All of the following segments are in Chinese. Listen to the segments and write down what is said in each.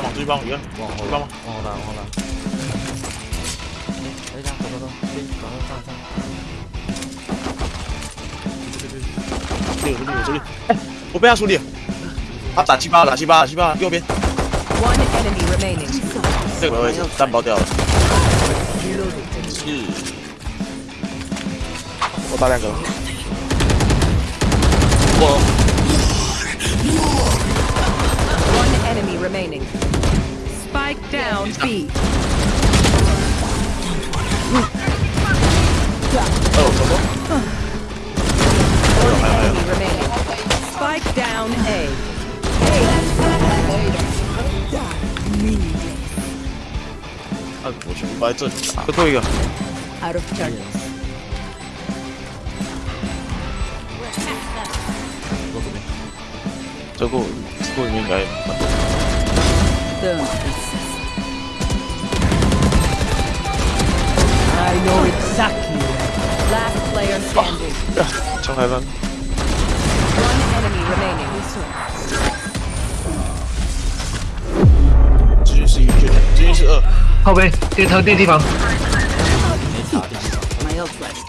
往这边，往这往这边，往后打，往后打。哎，等一下，差不多，马上上，上。兄弟，这里我边上处理。他打七八，打七八，七八，右边。这个位置弹包掉了。嗯。我打两个。我。remaining. Spike down B. Oh, come on. One enemy remaining. Spike down A. A. Unfortunately, but it's a... Out of charges. 저거 두고 있는 게 아니야 persist. I know exactly Last player standing. Oh. One enemy remaining. 这就是一个，这就是二。靠背，对头，对地方。My health left.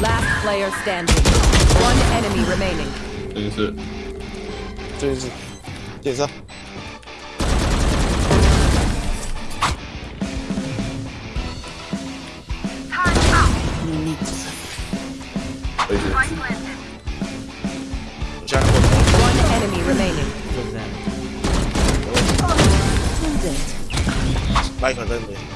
Last player standing. One enemy remaining ceza. One enemy remaining. Like her, does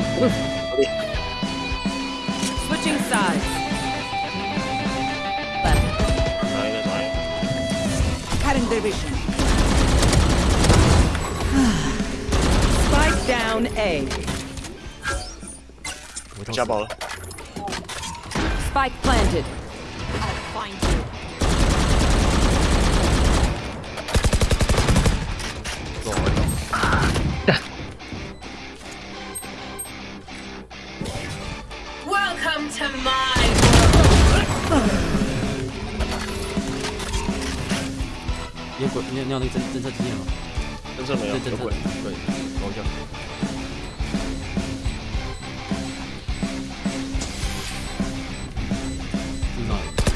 Switching sides. Left. Cutting their vision. Spike down A. Jab Spike planted. I'll find you. God. Welcome to my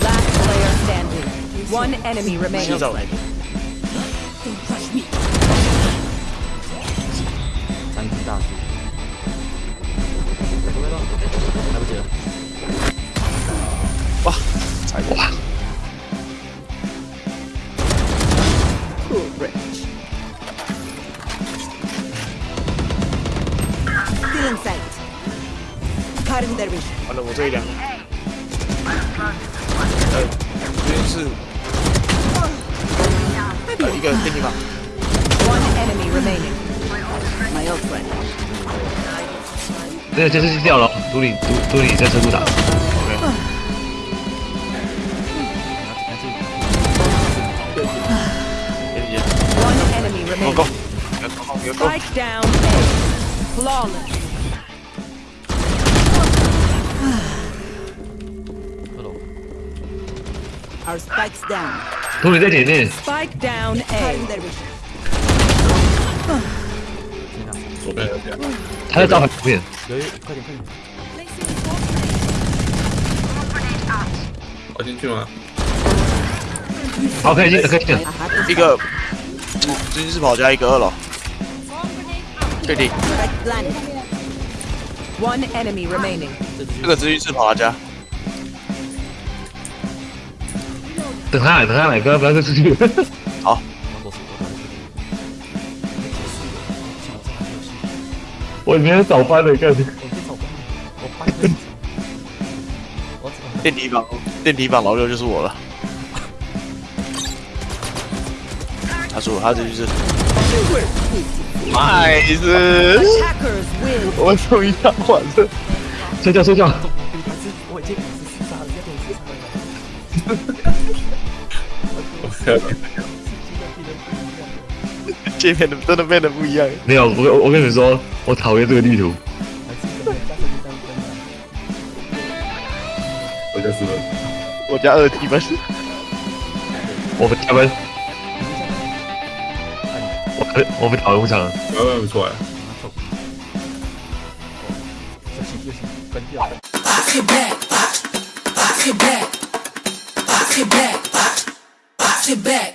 player standing. One enemy remains. She's alive. Don't rush me. 三只大树。来不及了。哇，再挂！Still in sight. Cutting the bridge. 我来负责一点。呃，这边是呃一个给你吧。这个僵是掉了，独里，独独里在车库打。有 k 有攻，有攻。有攻。杜里在点面。Spike down A. 还有照片。一，快点，快点。跑进去吗？好开心，好开心啊！一个直接是跑加一个二楼，确定。One enemy remaining。这个直接是跑加。等他来，等他来，哥，不要再出去。我今天早翻了一个，我去早翻，我翻一个，我操！电梯房，电梯房，老六就是我了。他说，他就是，妈的！我终一下，完了。睡觉，睡觉。界面的真的变得不一样。没有，我我跟你说，我讨厌这个地图。我家四分，我家二 T 八我不加班。我可我不讨厌不加班。哎不错哎。不行不行，关掉。